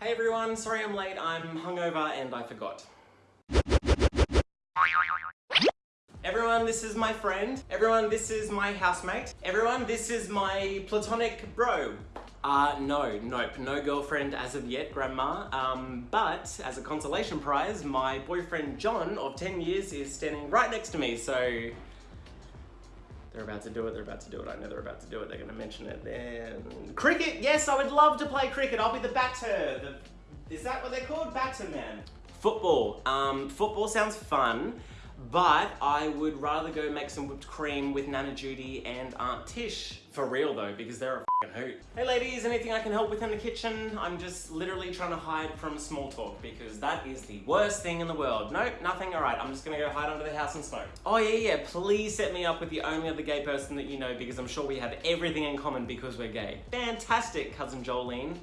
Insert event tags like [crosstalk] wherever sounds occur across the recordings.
Hey everyone, sorry I'm late, I'm hungover and I forgot. Everyone, this is my friend. Everyone, this is my housemate. Everyone, this is my platonic bro. Uh, no, nope, no girlfriend as of yet, grandma. Um, but as a consolation prize, my boyfriend John of 10 years is standing right next to me, so they're about to do it, they're about to do it, I know they're about to do it, they're gonna mention it then. Cricket, yes, I would love to play cricket, I'll be the batter. The, is that what they're called? Batter man. Football. Um, football sounds fun, but I would rather go make some whipped cream with Nana Judy and Aunt Tish. For real though, because they're a f***ing hoot. Hey ladies, anything I can help with in the kitchen? I'm just literally trying to hide from small talk because that is the worst thing in the world. Nope, nothing, alright, I'm just gonna go hide under the house and smoke. Oh yeah, yeah, please set me up with the only other gay person that you know because I'm sure we have everything in common because we're gay. Fantastic, cousin Jolene.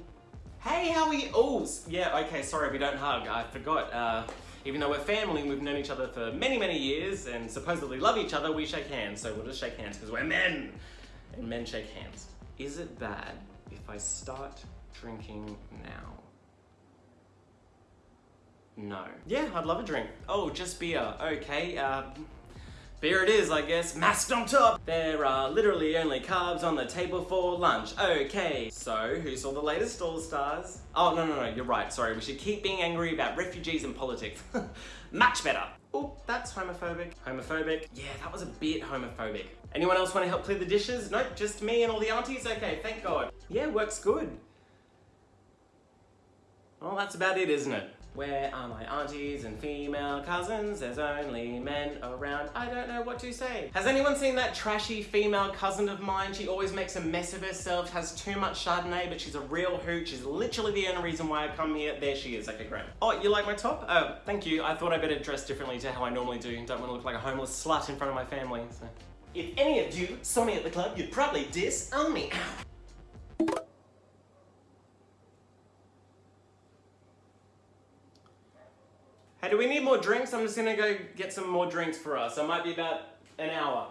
Hey, how are you? Oh, yeah, okay, sorry we don't hug. I forgot. Uh, even though we're family and we've known each other for many, many years and supposedly love each other, we shake hands. So we'll just shake hands because we're men and men shake hands. Is it bad if I start drinking now? No. Yeah, I'd love a drink. Oh, just beer. Okay, uh, beer it is, I guess. Masked on top! There are literally only carbs on the table for lunch. Okay, so who saw the latest All Stars? Oh, no, no, no, you're right. Sorry, we should keep being angry about refugees and politics. [laughs] Much better. Oh, that's homophobic. Homophobic. Yeah, that was a bit homophobic. Anyone else want to help clear the dishes? Nope, just me and all the aunties? Okay, thank God. Yeah, works good. Well, that's about it, isn't it? Where are my aunties and female cousins? There's only men around. I don't know what to say. Has anyone seen that trashy female cousin of mine? She always makes a mess of herself, has too much Chardonnay, but she's a real hoot. She's literally the only reason why I come here. There she is. Okay, great. Oh, you like my top? Oh, thank you. I thought I better dress differently to how I normally do. Don't want to look like a homeless slut in front of my family. So. If any of you saw me at the club, you'd probably disown me. Hey, do we need more drinks? I'm just gonna go get some more drinks for us. I might be about an hour.